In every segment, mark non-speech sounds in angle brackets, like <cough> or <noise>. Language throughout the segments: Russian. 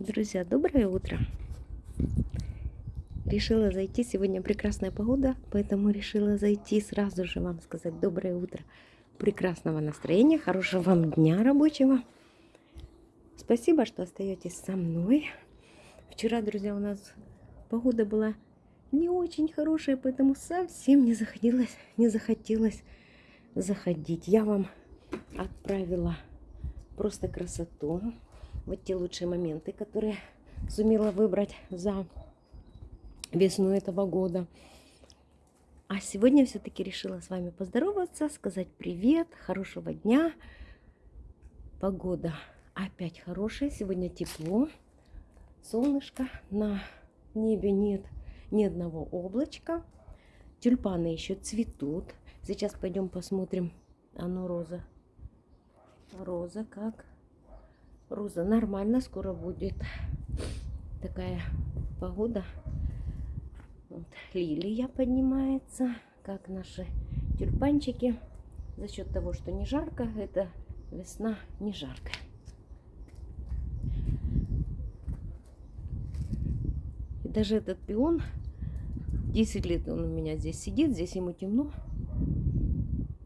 Друзья, доброе утро! Решила зайти, сегодня прекрасная погода, поэтому решила зайти сразу же вам сказать доброе утро, прекрасного настроения, хорошего вам дня рабочего. Спасибо, что остаетесь со мной. Вчера, друзья, у нас погода была не очень хорошая, поэтому совсем не захотелось, не захотелось заходить. Я вам отправила просто красоту вот те лучшие моменты, которые сумела выбрать за весну этого года. А сегодня все-таки решила с вами поздороваться, сказать привет, хорошего дня. Погода опять хорошая, сегодня тепло, солнышко, на небе нет ни одного облачка. Тюльпаны еще цветут. Сейчас пойдем посмотрим. Оно роза. Роза как Роза, нормально, скоро будет такая погода. Вот, лилия поднимается, как наши тюльпанчики. За счет того, что не жарко, это весна не жаркая. И даже этот пион, 10 лет он у меня здесь сидит, здесь ему темно.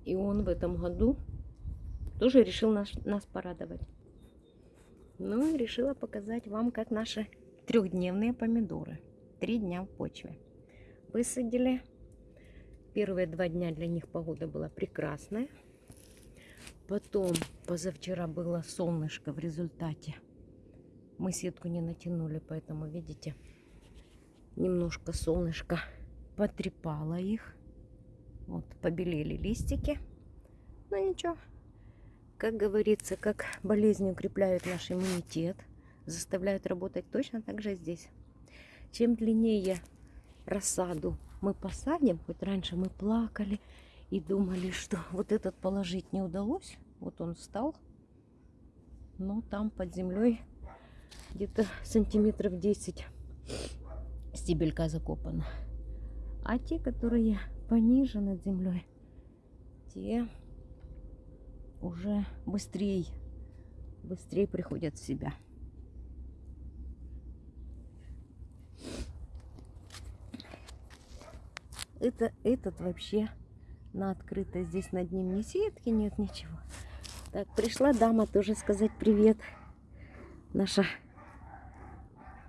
И он в этом году тоже решил нас, нас порадовать. Ну и решила показать вам, как наши трехдневные помидоры. Три дня в почве. Высадили. Первые два дня для них погода была прекрасная. Потом позавчера было солнышко в результате. Мы сетку не натянули, поэтому, видите, немножко солнышко потрепало их. Вот, побелели листики. Но ничего, как говорится, как болезни укрепляют наш иммунитет, заставляют работать точно так же здесь. Чем длиннее рассаду мы посадим, хоть раньше мы плакали и думали, что вот этот положить не удалось, вот он встал, но там под землей где-то сантиметров 10 стебелька закопана. А те, которые пониже над землей, те уже быстрее, быстрее приходят в себя. Это, этот вообще на открыто. Здесь над ним ни сетки, нет ничего. Так, пришла дама тоже сказать привет. Наша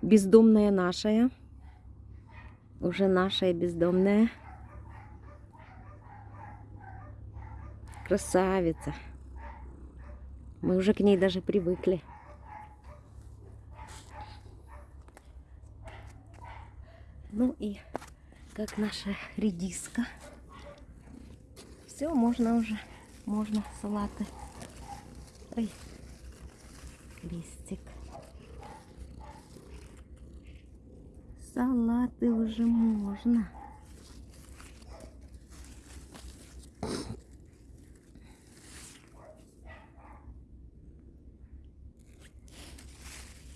бездомная нашая. Уже нашая бездомная. Красавица. Мы уже к ней даже привыкли. Ну и как наша редиска. Все, можно уже, можно салаты. Ой, листик. Салаты уже можно.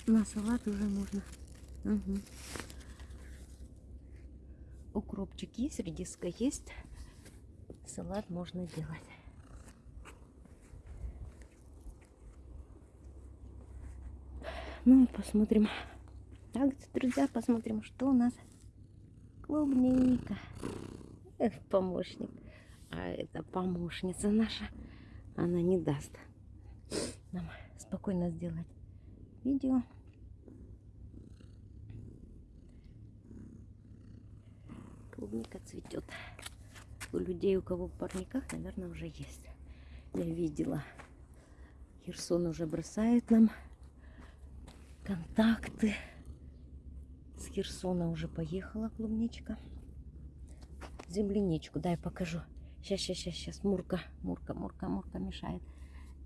На салат уже можно. Угу. Укропчик есть, редиска есть. Салат можно делать. Ну и посмотрим. Так, друзья, посмотрим, что у нас. Клубника. Эх, помощник. А это помощница наша. Она не даст нам спокойно сделать видео. Клубника цветет. У людей, у кого в парниках, наверное, уже есть. Я видела. Херсон уже бросает нам контакты. С Херсона уже поехала клубничка. Земляничку, дай покажу. Сейчас, сейчас, сейчас, сейчас. Мурка, Мурка, Мурка, Мурка мешает.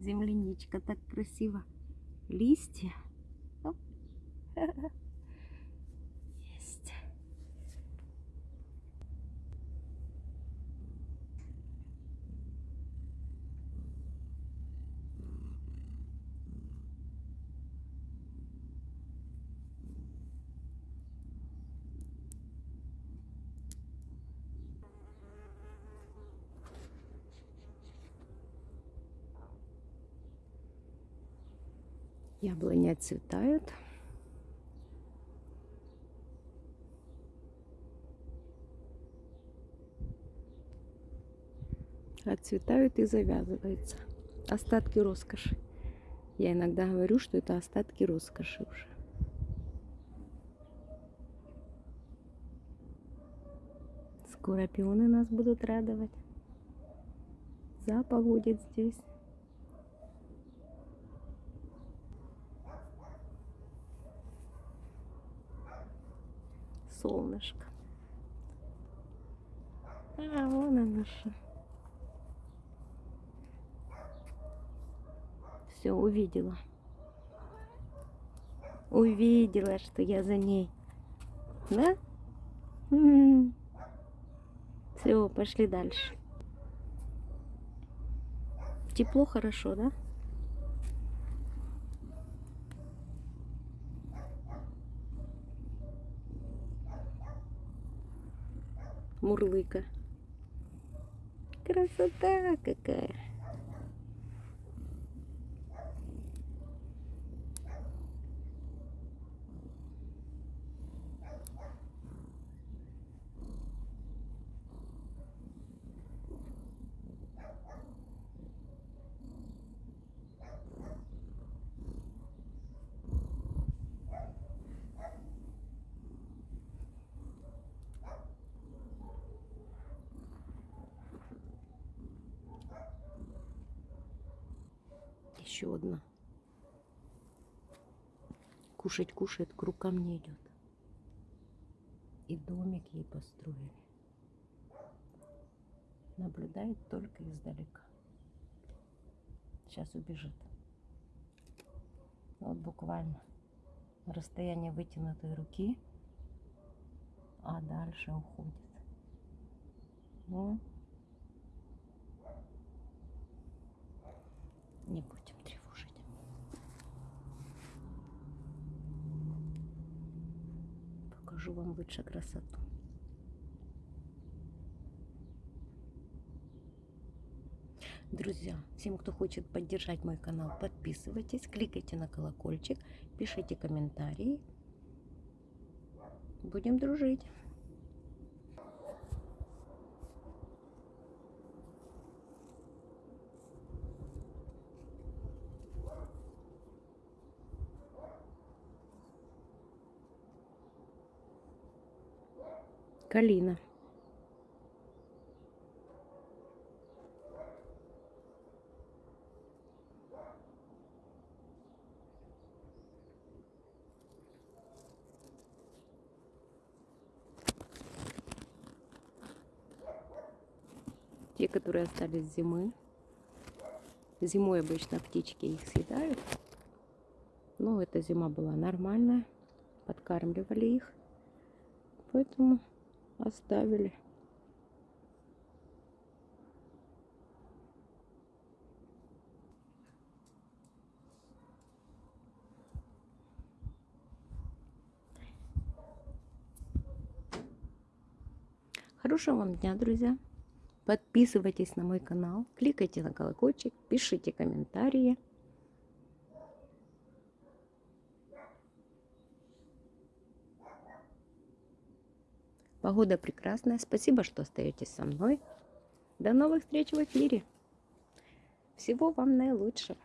Земляничка так красиво. Листья Есть. <laughs> Яблони отцветают. Отцветают и завязываются. Остатки роскоши. Я иногда говорю, что это остатки роскоши уже. Скоро пионы нас будут радовать. Запах будет здесь. Солнышко. А, вон оно что. Все, увидела. Увидела, что я за ней. Да? Все, пошли дальше. Тепло, хорошо, да? Мурлыка. Красота какая. Еще одна. Кушать кушает, к рукам не идет. И домик ей построили. Наблюдает только издалека. Сейчас убежит. Вот буквально расстояние вытянутой руки, а дальше уходит. Ну, не будем тревожить. Покажу вам лучше красоту. Друзья, всем, кто хочет поддержать мой канал, подписывайтесь, кликайте на колокольчик, пишите комментарии. Будем дружить. Калина. Те, которые остались зимы. Зимой обычно птички их съедают. Но эта зима была нормальная. Подкармливали их. Поэтому оставили. Хорошего вам дня, друзья. Подписывайтесь на мой канал, кликайте на колокольчик, пишите комментарии. Погода прекрасная. Спасибо, что остаетесь со мной. До новых встреч в эфире. Всего вам наилучшего.